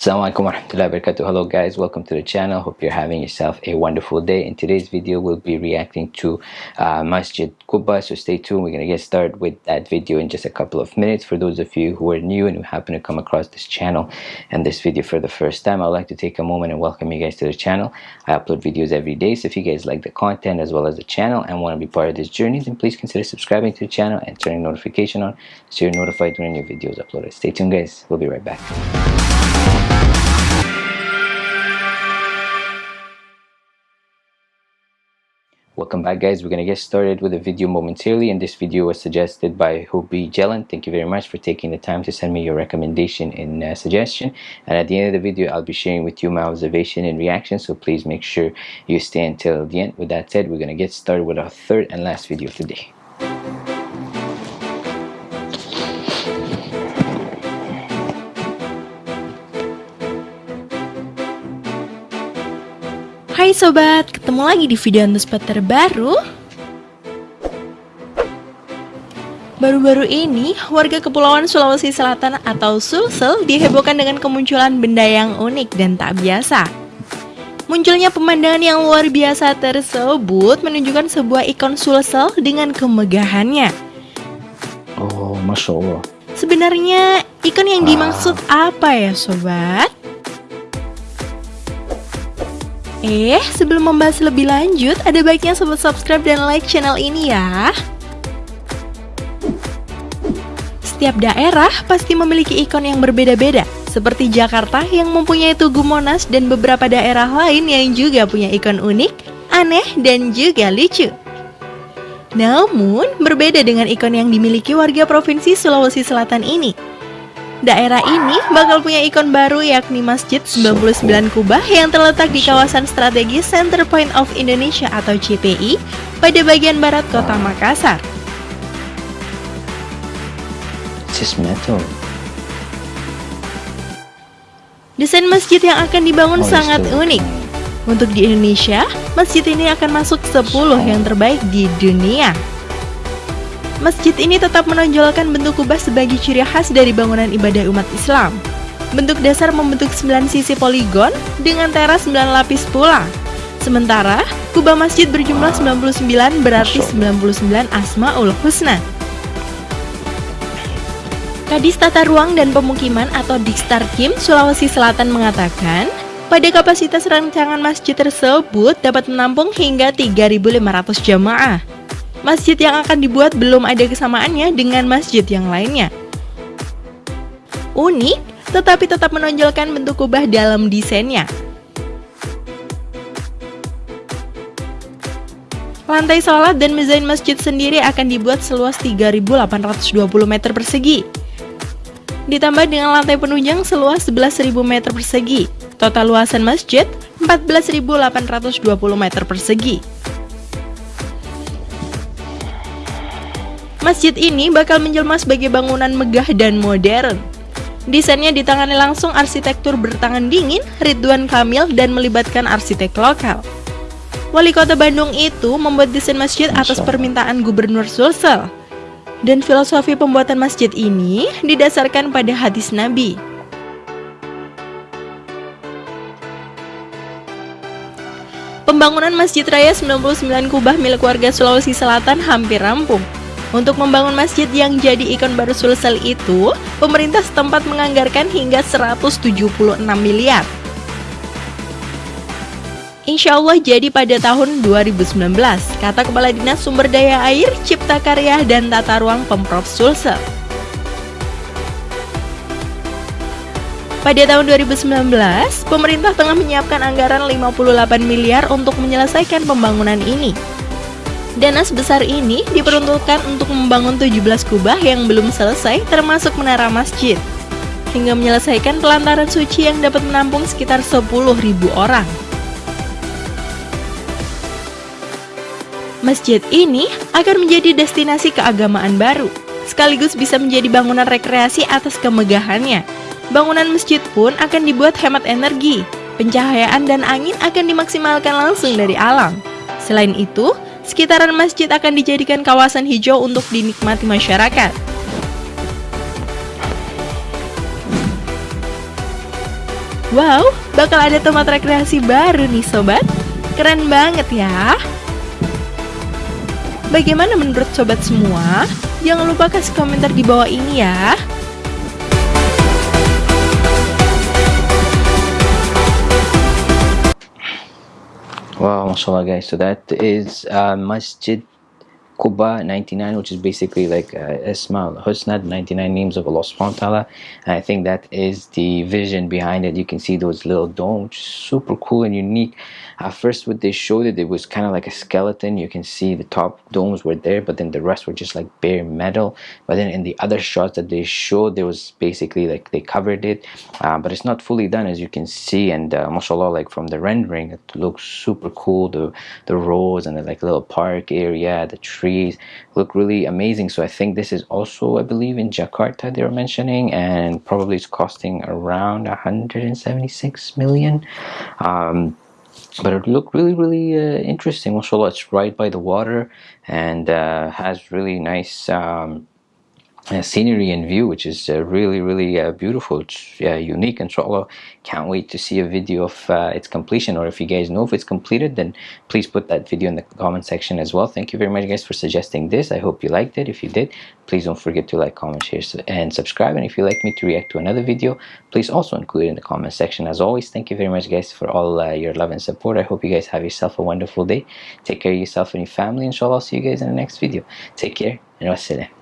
Assalamualaikum warahmatullahi wabarakatuh. Hello guys, welcome to the channel. Hope you're having yourself a wonderful day. In today's video, we'll be reacting to uh, Masjid Quba. So stay tuned. We're going to get started with that video in just a couple of minutes. For those of you who are new and who happen to come across this channel and this video for the first time, I'd like to take a moment and welcome you guys to the channel. I upload videos every day. So if you guys like the content as well as the channel and want to be part of this journey, then please consider subscribing to the channel and turning notification on so you're notified when new videos uploaded. Stay tuned guys. We'll be right back. Welcome back guys, we're going to get started with the video momentarily and this video was suggested by Hubi Jalan. Thank you very much for taking the time to send me your recommendation and uh, suggestion and at the end of the video I'll be sharing with you my observation and reaction so please make sure you stay until the end. With that said, we're going to get started with our third and last video of the day. Hai sobat, ketemu lagi di video Antuspot terbaru. Baru-baru ini, warga Kepulauan Sulawesi Selatan atau Sulsel dihebohkan dengan kemunculan benda yang unik dan tak biasa. Munculnya pemandangan yang luar biasa tersebut menunjukkan sebuah ikon Sulsel dengan kemegahannya. Oh, Masya Allah. Sebenarnya, ikon yang dimaksud apa ya sobat? Eh, sebelum membahas lebih lanjut, ada baiknya sobat subscribe dan like channel ini ya. Setiap daerah pasti memiliki ikon yang berbeda-beda, seperti Jakarta yang mempunyai Tugu Monas dan beberapa daerah lain yang juga punya ikon unik, aneh, dan juga lucu. Namun, berbeda dengan ikon yang dimiliki warga Provinsi Sulawesi Selatan ini, Daerah ini bakal punya ikon baru yakni Masjid 99 Kubah yang terletak di kawasan strategis Center Point of Indonesia atau CPI pada bagian barat kota Makassar. Desain masjid yang akan dibangun oh, sangat unik. Untuk di Indonesia, masjid ini akan masuk 10 yang terbaik di dunia. Masjid ini tetap menonjolkan bentuk kubah sebagai ciri khas dari bangunan ibadah umat Islam. Bentuk dasar membentuk 9 sisi poligon dengan teras 9 lapis pula. Sementara, kubah masjid berjumlah 99 berarti 99 Asma'ul Husna. Kadis Tata Ruang dan Pemukiman atau Dikstar Kim Sulawesi Selatan mengatakan, pada kapasitas rancangan masjid tersebut dapat menampung hingga 3.500 jamaah. Masjid yang akan dibuat belum ada kesamaannya dengan masjid yang lainnya. Unik, tetapi tetap menonjolkan bentuk kubah dalam desainnya. Lantai sholat dan mezain masjid sendiri akan dibuat seluas 3.820 meter persegi. Ditambah dengan lantai penunjang seluas 11.000 meter persegi. Total luasan masjid 14.820 meter persegi. Masjid ini bakal menjelma sebagai bangunan megah dan modern. Desainnya ditangani langsung arsitektur bertangan dingin Ridwan Kamil dan melibatkan arsitek lokal. Wali kota Bandung itu membuat desain masjid atas permintaan Gubernur Sulsel. Dan filosofi pembuatan masjid ini didasarkan pada hadis Nabi. Pembangunan Masjid Raya 99 Kubah milik warga Sulawesi Selatan hampir rampung. Untuk membangun masjid yang jadi ikon baru Sulsel itu, pemerintah setempat menganggarkan hingga 176 miliar. Insya Allah jadi pada tahun 2019, kata Kepala Dinas Sumber Daya Air, Cipta Karya, dan Tata Ruang Pemprov Sulsel. Pada tahun 2019, pemerintah tengah menyiapkan anggaran 58 miliar untuk menyelesaikan pembangunan ini. Dana sebesar ini diperuntukkan untuk membangun 17 kubah yang belum selesai termasuk menara masjid hingga menyelesaikan pelantaran suci yang dapat menampung sekitar 10.000 orang. Masjid ini akan menjadi destinasi keagamaan baru, sekaligus bisa menjadi bangunan rekreasi atas kemegahannya. Bangunan masjid pun akan dibuat hemat energi, pencahayaan dan angin akan dimaksimalkan langsung dari alam. Selain itu, sekitaran masjid akan dijadikan kawasan hijau untuk dinikmati masyarakat. Wow, bakal ada tempat rekreasi baru nih sobat. Keren banget ya. Bagaimana menurut sobat semua? Jangan lupa kasih komentar di bawah ini ya. Wow, mashallah guys. So that is uh, Masjid Quba 99 which is basically like uh, Isma al-Husna 99 names of Allah subhanahu wa ta'ala. And I think that is the vision behind it. You can see those little domes super cool and unique. At first what they showed it it was kind of like a skeleton. You can see the top domes were there but then the rest were just like bare metal. But then in the other shots that they showed there was basically like they covered it. Uh, but it's not fully done as you can see. And uh, mashallah like from the rendering it looks super cool. The the roads and the like little park area the trees look really amazing. So I think this is also I believe in Jakarta they were mentioning and probably it's costing around 176 million. Um, but it looked really really uh, interesting. Mashallah it's right by the water and uh, has really nice um, scenery and view which is uh, really really uh, beautiful. It's uh, unique inshallah can't wait to see a video of uh, its completion or if you guys know if it's completed then please put that video in the comment section as well. Thank you very much guys for suggesting this. I hope you liked it. If you did please don't forget to like comment share and subscribe. And if you'd like me to react to another video please also include it in the comment section. As always thank you very much guys for all uh, your love and support. I hope you guys have yourself a wonderful day. Take care of yourself and your family inshallah. I'll see you guys in the next video. Take care and wassalam